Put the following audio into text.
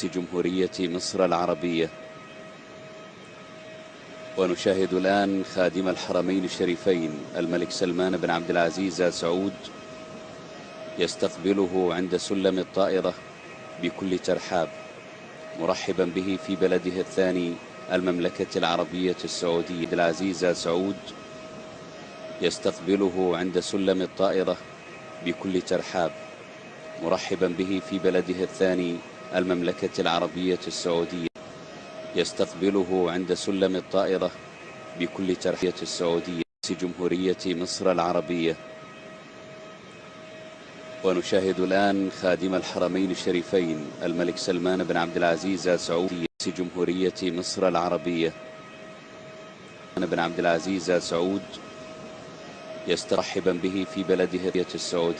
جمهورية مصر العربية. ونشاهد الآن خادم الحرمين الشريفين الملك سلمان بن عبد العزيز آل سعود يستقبله عند سلم الطائرة بكل ترحاب مرحبا به في بلده الثاني المملكة العربية السعودية. عبد العزيز آل سعود يستقبله عند سلم الطائرة بكل ترحاب مرحبا به في بلده الثاني المملكة العربية السعودية يستقبله عند سلم الطائرة بكل ترحية السعودية جمهورية مصر العربية. ونشاهد الآن خادم الحرمين الشريفين الملك سلمان بن عبد العزيز آل سعود جمهورية مصر العربية. بن عبد العزيز آل سعود يسترحبا به في بلده السعودية.